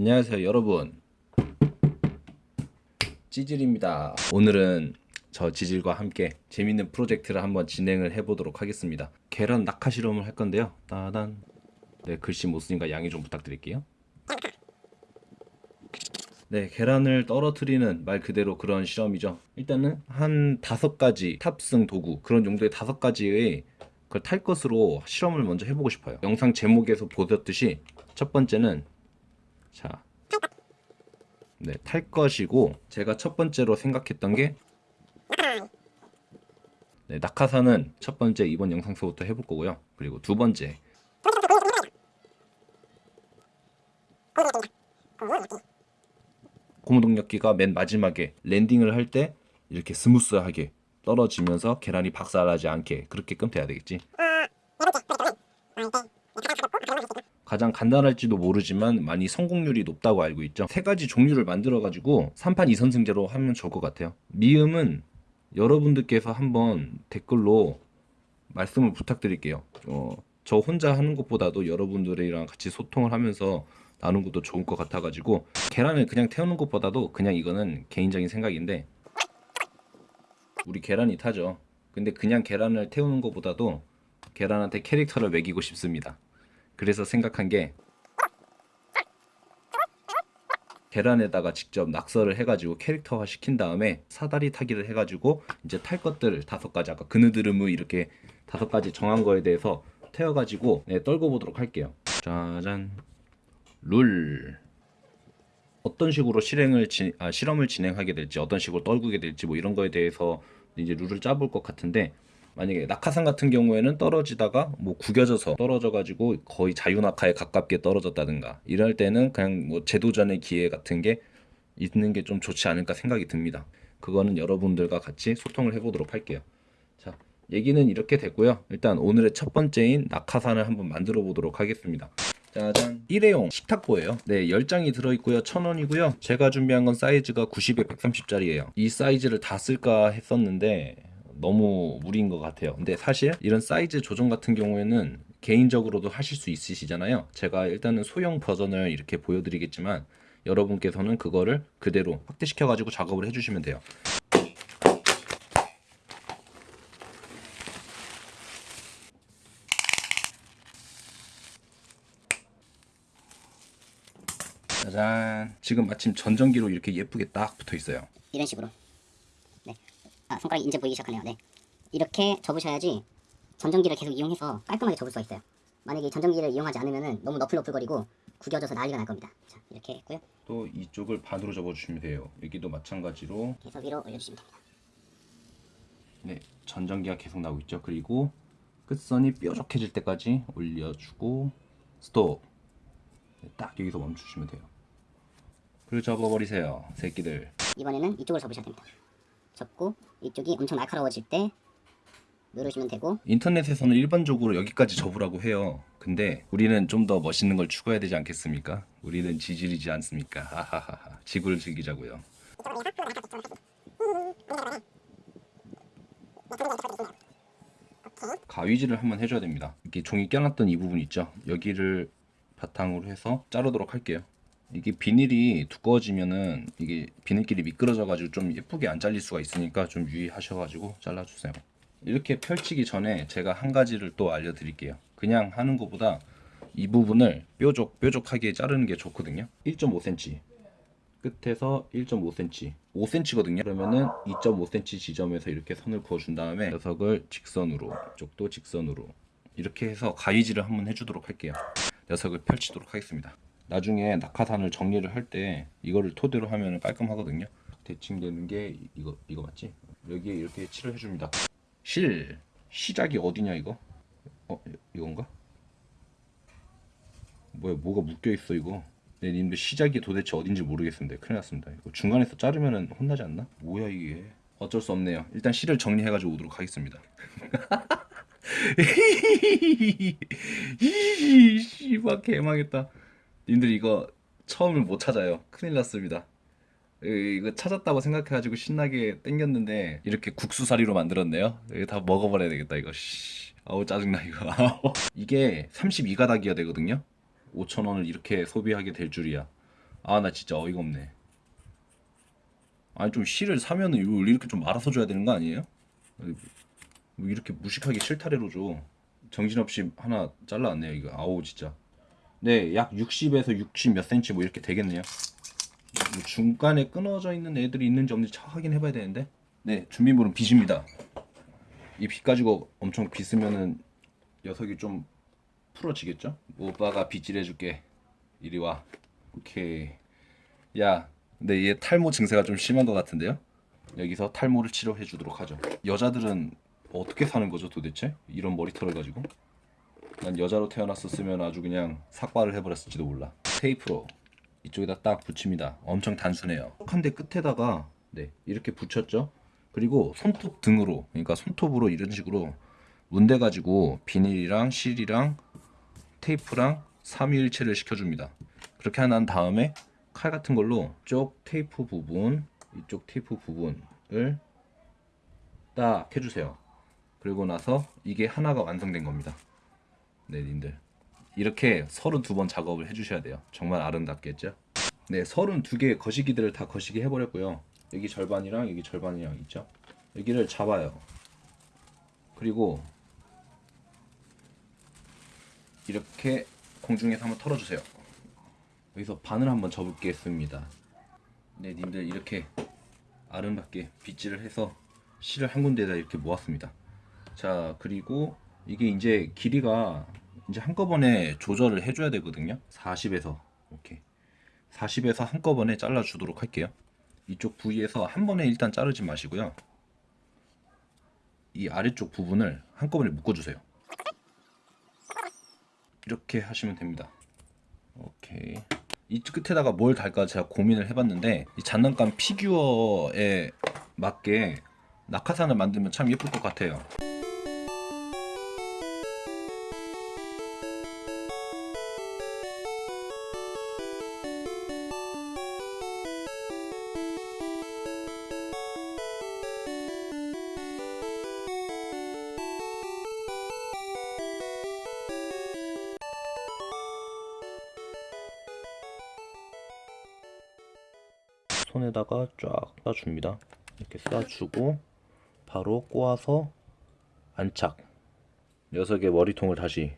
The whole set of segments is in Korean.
안녕하세요 여러분. 찌질입니다. 오늘은 저 지질과 함께 재밌는 프로젝트를 한번 진행을 해보도록 하겠습니다. 계란 낙하 실험을 할 건데요. 따단. 네 글씨 못 쓰니까 양해 좀 부탁드릴게요. 네 계란을 떨어뜨리는 말 그대로 그런 실험이죠. 일단은 한 다섯 가지 탑승 도구 그런 용도의 다섯 가지의 그걸 탈 것으로 실험을 먼저 해보고 싶어요. 영상 제목에서 보셨듯이 첫 번째는 자, 네, 탈 것이고 제가 첫 번째로 생각했던 게 네, 낙하산은 첫 번째 이번 영상서부터 해볼 거고요. 그리고 두 번째 고무동력기가 맨 마지막에 landing을 할 때 이렇게 스무스하게 떨어지면서 계란이 박살나지 않게 그렇게끔 돼야 되겠지. 가장 간단할지도 모르지만 많이 성공률이 높다고 알고 있죠. 세 가지 종류를 만들어 가지고 3판 2선승제로 하면 좋을 것 같아요. 미음은 여러분들께서 한번 댓글로 말씀을 부탁드릴게요. 어, 저 혼자 하는 것보다도 여러분들이랑 같이 소통을 하면서 나누는 것도 좋을 것 같아 가지고 계란을 그냥 태우는 것보다도 그냥 이거는 개인적인 생각인데 우리 계란이 타죠. 근데 그냥 계란을 태우는 것보다도 계란한테 캐릭터를 매기고 싶습니다. 그래서 생각한 게 계란에다가 직접 낙서를 해가지고 캐릭터화 시킨 다음에 사다리 타기를 해가지고 이제 탈 것들 다섯 가지 아까 그느드름을 이렇게 다섯 가지 정한 거에 대해서 태워가지고 네, 떨고 보도록 할게요. 짜잔 룰 어떤 식으로 실행을 지, 아, 실험을 진행하게 될지 어떤 식으로 떨구게 될지 뭐 이런 거에 대해서 이제 룰을 짜볼 것 같은데 만약에 낙하산 같은 경우에는 떨어지다가 뭐 구겨져서 떨어져 가지고 거의 자유낙하에 가깝게 떨어졌다든가 이럴 때는 그냥 뭐 재도전의 기회 같은 게 있는 게 좀 좋지 않을까 생각이 듭니다. 그거는 여러분들과 같이 소통을 해보도록 할게요. 자, 얘기는 이렇게 됐고요. 일단 오늘의 첫 번째인 낙하산을 한번 만들어 보도록 하겠습니다. 짜잔 일회용 식탁보예요 네 10장이 들어있고요 1000원이고요 제가 준비한 건 사이즈가 90에 130짜리예요 이 사이즈를 다 쓸까 했었는데 너무 무리인 것 같아요. 근데 사실 이런 사이즈 조정 같은 경우에는 개인적으로도 하실 수 있으시잖아요. 제가 일단은 소형 버전을 이렇게 보여드리겠지만 여러분께서는 그거를 그대로 확대시켜 가지고 작업을 해주시면 돼요. 짜잔 지금 마침 전전기로 이렇게 예쁘게 딱 붙어 있어요 이런 식으로 네. 아 손가락이 이제 보이기 시작하네요. 네. 이렇게 접으셔야지 전전기를 계속 이용해서 깔끔하게 접을 수가 있어요. 만약에 이 전전기를 이용하지 않으면 너무 너플너플거리고 구겨져서 난리가 날 겁니다. 자 이렇게 했고요. 또 이쪽을 반으로 접어주시면 돼요. 여기도 마찬가지로 계속 위로 올려주시면 됩니다. 네 전전기가 계속 나오고 있죠. 그리고 끝선이 뾰족해질 때까지 올려주고 스톱! 네, 딱 여기서 멈추시면 돼요. 그리고 접어버리세요 새끼들. 이번에는 이쪽을 접으셔야 됩니다 접고 이쪽이 엄청 날카로워질 때 누르시면 되고. 인터넷에서는 일반적으로 여기까지 접으라고 해요. 근데 우리는 좀 더 멋있는 걸 추구해야 되지 않겠습니까? 우리는 지질이지 않습니까? 하하하하. 지구를 즐기자고요. 가위질을 한번 해줘야 됩니다. 이렇게 종이 껴놨던 이 부분 있죠? 여기를 바탕으로 해서 자르도록 할게요 이게 비닐이 두꺼워지면은 이게 비닐끼리 미끄러져 가지고 좀 예쁘게 안 잘릴 수가 있으니까 좀 유의하셔 가지고 잘라주세요. 이렇게 펼치기 전에 제가 한 가지를 또 알려드릴게요. 그냥 하는 것보다 이 부분을 뾰족 뾰족하게 자르는 게 좋거든요. 1.5cm 끝에서 1.5cm 5cm거든요. 그러면은 2.5cm 지점에서 이렇게 선을 그어준 다음에 녀석을 직선으로 이쪽도 직선으로 이렇게 해서 가위질을 한번 해주도록 할게요. 녀석을 펼치도록 하겠습니다 나중에 낙하산을 정리를 할 때 이거를 토대로 하면 깔끔하거든요. 대칭되는 게 이거 이거 맞지? 여기에 이렇게 칠을 해줍니다. 실. 시작이 어디냐 이거? 어 이건가? 뭐야 뭐가 묶여 있어 이거? 네 님들 시작이 도대체 어딘지 모르겠습니다. 큰일 났습니다. 이거 중간에서 자르면은 혼나지 않나? 뭐야 이게? 어쩔 수 없네요. 일단 실을 정리해 가지고 오도록 하겠습니다. 씨발 개망했다 님들 이거 처음을 못 찾아요 큰일 났습니다 이거 찾았다고 생각해가지고 신나게 땡겼는데 이렇게 국수사리로 만들었네요 이거 다 먹어버려야 되겠다 이거 씨. 아우 짜증나 이거 이게 32가닥이어야 되거든요 5천원을 이렇게 소비하게 될 줄이야 아 나 진짜 어이가 없네. 아니 좀 실을 사면은 이렇게 좀 말아서 줘야 되는 거 아니에요? 뭐 이렇게 무식하게 실타래로 줘. 정신없이 하나 잘라왔네요 이거. 아우 진짜. 네, 약 60에서 60 몇 센치 뭐 이렇게 되겠네요. 뭐 중간에 끊어져 있는 애들이 있는지 없는지 차 확인해 봐야 되는데. 네, 준비물은 빗입니다. 이빗 가지고 엄청 빗으면은 녀석이 좀 풀어지겠죠? 오빠가 빗질해줄게. 이리 와. 오케이. 야, 근데 얘 탈모 증세가 좀 심한 것 같은데요? 여기서 탈모를 치료해 주도록 하죠. 여자들은 어떻게 사는 거죠 도대체? 이런 머리털을 가지고? 난 여자로 태어났었으면 아주 그냥 삭발을 해버렸을지도 몰라. 테이프로 이쪽에다 딱 붙입니다. 엄청 단순해요. 한데 끝에다가 네 이렇게 붙였죠. 그리고 손톱 등으로 그러니까 손톱으로 이런 식으로 문대 가지고 비닐이랑 실이랑 테이프랑 삼위일체를 시켜줍니다. 그렇게 난 다음에 칼 같은 걸로 쪽 테이프 부분 이쪽 테이프 부분을 딱 해주세요. 그리고 나서 이게 하나가 완성된 겁니다. 네, 님들. 이렇게 32번 작업을 해주셔야 돼요. 정말 아름답겠죠? 네, 32개 거시기들을 다 거시기 해버렸고요. 여기 절반이랑 여기 절반이랑 있죠? 여기를 잡아요. 그리고 이렇게 공중에서 한번 털어주세요. 여기서 반을 한번 접겠습니다. 네, 님들 이렇게 아름답게 빗질을 해서 실을 한 군데에다 이렇게 모았습니다. 자, 그리고 이게 이제 길이가 이제 한꺼번에 조절을 해줘야 되거든요. 40에서 이렇게 40에서 한꺼번에 잘라 주도록 할게요. 이쪽 부위에서 한 번에 일단 자르지 마시고요. 이 아래쪽 부분을 한꺼번에 묶어주세요. 이렇게 하시면 됩니다. 오케이. 이 끝에다가 뭘 달까 제가 고민을 해봤는데 이 장난감 피규어에 맞게 낙하산을 만들면 참 예쁠 것 같아요. 손에다가 쫙 싸줍니다. 이렇게 싸주고 바로 꼬아서 안착. 녀석의 머리통을 다시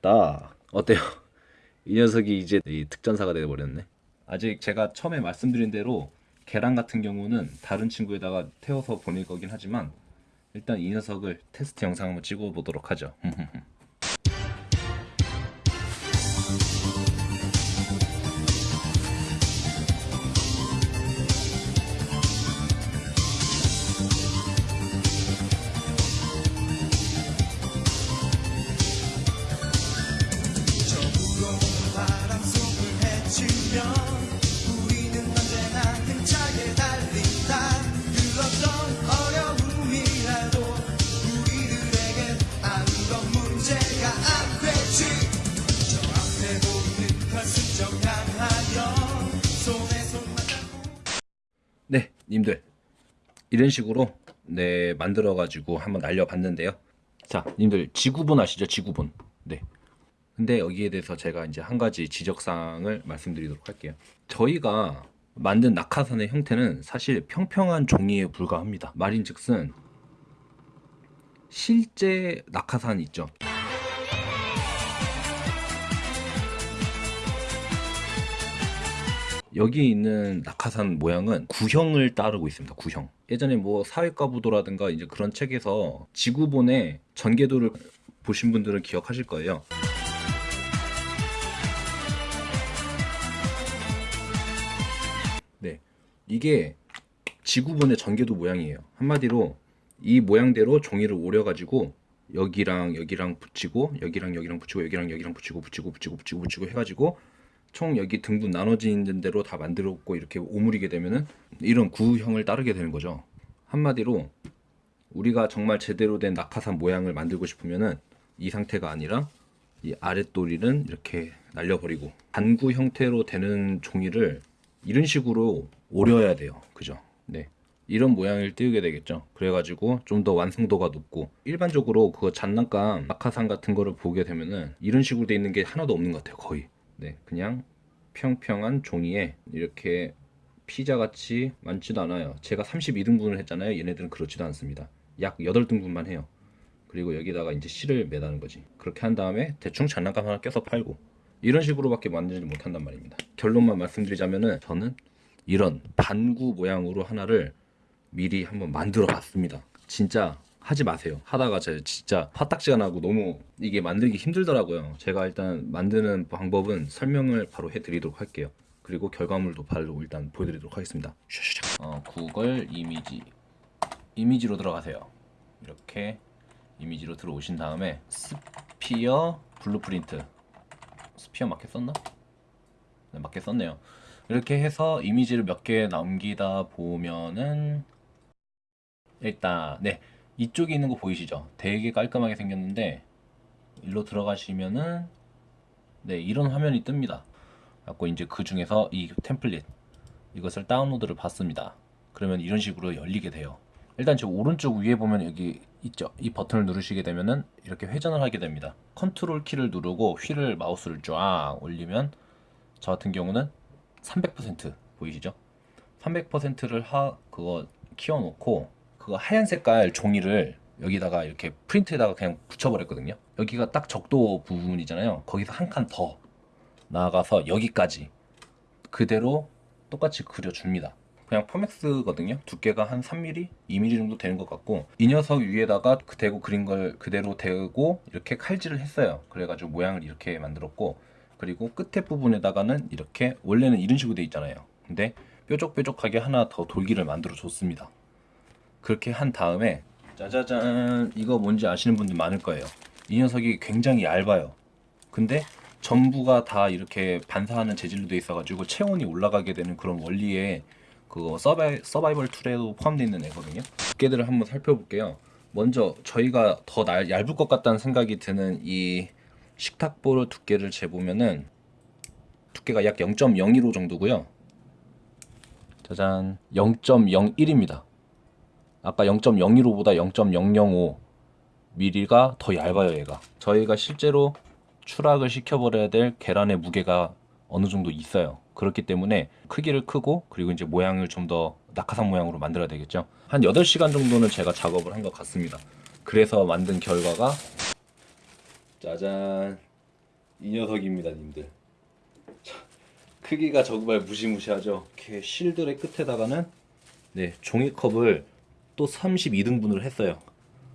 딱 어때요? 이 녀석이 이제 이 특전사가 되어버렸네. 아직 제가 처음에 말씀드린 대로 계란 같은 경우는 다른 친구에다가 태워서 보낼 거긴 하지만 일단 이 녀석을 테스트 영상 한번 찍어 보도록 하죠. 네, 님들 이런 식으로 네 만들어 가지고 한번 날려봤는데요. 자, 님들 지구본 아시죠? 지구본. 네. 근데 여기에 대해서 제가 이제 한 가지 지적사항을 말씀드리도록 할게요. 저희가 만든 낙하산의 형태는 사실 평평한 종이에 불과합니다. 말인즉슨 실제 낙하산 있죠. 여기 있는 낙하산 모양은 구형을 따르고 있습니다. 구형. 예전에 뭐 사회과부도라든가 이제 그런 책에서 지구본의 전개도를 보신 분들은 기억하실 거예요. 네. 이게 지구본의 전개도 모양이에요. 한마디로 이 모양대로 종이를 오려가지고 여기랑 여기랑 붙이고 여기랑 여기랑 붙이고 여기랑 여기랑 붙이고 붙이고 붙이고 붙이고 붙이고 해가지고 총 여기 등분 나눠지는 대로 다 만들었고 이렇게 오므리게 되면은 이런 구형을 따르게 되는 거죠. 한마디로 우리가 정말 제대로 된 낙하산 모양을 만들고 싶으면은 이 상태가 아니라 이 아랫도리는 이렇게 날려버리고 반구 형태로 되는 종이를 이런 식으로 오려야 돼요. 그죠? 네. 이런 모양을 띄우게 되겠죠. 그래가지고 좀 더 완성도가 높고 일반적으로 그거 장난감 낙하산 같은 거를 보게 되면은 이런 식으로 돼 있는 게 하나도 없는 것 같아요. 거의. 네, 그냥 평평한 종이에 이렇게 피자같이 많지도 않아요. 제가 32등분을 했잖아요. 얘네들은 그렇지도 않습니다. 약 8등분만 해요. 그리고 여기다가 이제 실을 매다는 거지. 그렇게 한 다음에 대충 장난감 하나 껴서 팔고 이런 식으로밖에 만들지 못한단 말입니다. 결론만 말씀드리자면은 저는 이런 반구 모양으로 하나를 미리 한번 만들어 봤습니다. 진짜 하지 마세요. 하다가 제가 진짜 화딱지가 나고 너무 이게 만들기 힘들더라고요. 제가 일단 만드는 방법은 설명을 바로 해드리도록 할게요. 그리고 결과물도 바로 일단 보여드리도록 하겠습니다. 어, 구글 이미지 이미지로 들어가세요. 이렇게 이미지로 들어오신 다음에 sphere blueprint sphere 맞게 썼나? 네, 맞게 썼네요. 이렇게 해서 이미지를 몇 개 남기다 보면은 일단 네 이쪽에 있는 거 보이시죠? 되게 깔끔하게 생겼는데 일로 들어가시면은 네 이런 화면이 뜹니다. 갖고 이제 그 중에서 이 템플릿 이것을 다운로드를 받습니다. 그러면 이런 식으로 열리게 돼요. 일단 저 오른쪽 위에 보면 여기 있죠. 이 버튼을 누르시게 되면은 이렇게 회전을 하게 됩니다. 컨트롤 키를 누르고 휠을 마우스를 쫙 올리면 저 같은 경우는 300% 보이시죠? 300%를 하 그거 키워놓고 그거 하얀 색깔 종이를 여기다가 이렇게 프린트에다가 그냥 붙여버렸거든요. 여기가 딱 적도 부분이잖아요. 거기서 한 칸 더 나아가서 여기까지 그대로 똑같이 그려줍니다. 그냥 포맥스거든요. 두께가 한 3mm, 2mm 정도 되는 것 같고 이 녀석 위에다가 그 대고 그린 걸 그대로 대고 이렇게 칼질을 했어요. 그래가지고 모양을 이렇게 만들었고 그리고 끝에 부분에다가는 이렇게 원래는 이런 식으로 돼 있잖아요. 근데 뾰족뾰족하게 하나 더 돌기를 만들어 줬습니다. 그렇게 한 다음에 짜자잔 이거 뭔지 아시는 분들 많을 거예요. 이 녀석이 굉장히 얇아요. 근데 전부가 다 이렇게 반사하는 재질로 돼 있어 가지고 체온이 올라가게 되는 그런 원리에 그거 서바이, 서바이벌 툴에도 포함되어 있는 애거든요. 두께들을 한번 살펴볼게요. 먼저 저희가 더 날, 얇을 것 같다는 생각이 드는 이 식탁보 두께를 재보면은 두께가 약 0.015 정도고요. 짜잔 0.01입니다. 아까 0.015보다 0.005 mm가 더 얇아요 얘가. 저희가 실제로 추락을 시켜버려야 될 계란의 무게가 어느 정도 있어요. 그렇기 때문에 크기를 크고 그리고 이제 모양을 좀 더 낙하산 모양으로 만들어야 되겠죠. 한 8시간 정도는 제가 작업을 한 것 같습니다. 그래서 만든 결과가 짜잔 이 녀석입니다 님들 자, 크기가 정말 무시무시하죠 이렇게 실들의 끝에다가는 네 종이컵을 또 32등분을 했어요.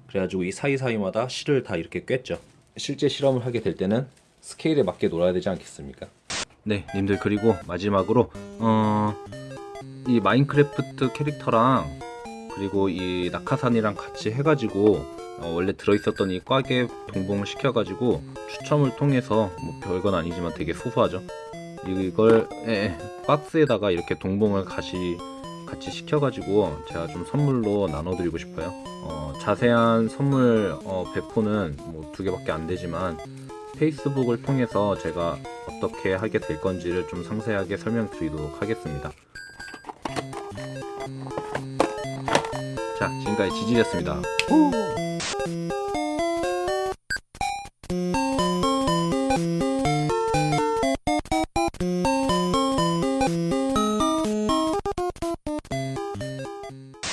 그래가지고 이 사이사이마다 실을 다 이렇게 꿰죠. 실제 실험을 하게 될 때는 스케일에 맞게 놀아야 되지 않겠습니까? 네 님들 그리고 마지막으로 어, 이 마인크래프트 캐릭터랑 그리고 이 낙하산이랑 같이 해가지고 어, 원래 들어있었던 이 꽉에 동봉을 시켜가지고 추첨을 통해서 뭐 별건 아니지만 되게 소소하죠. 이걸 에, 박스에다가 이렇게 동봉을 같이 같이 시켜가지고 제가 좀 선물로 나눠드리고 싶어요. 어, 자세한 선물 어, 배포는 뭐 두 개밖에 안 되지만 페이스북을 통해서 제가 어떻게 하게 될 건지를 좀 상세하게 설명드리도록 하겠습니다. 자 지금까지 지지였습니다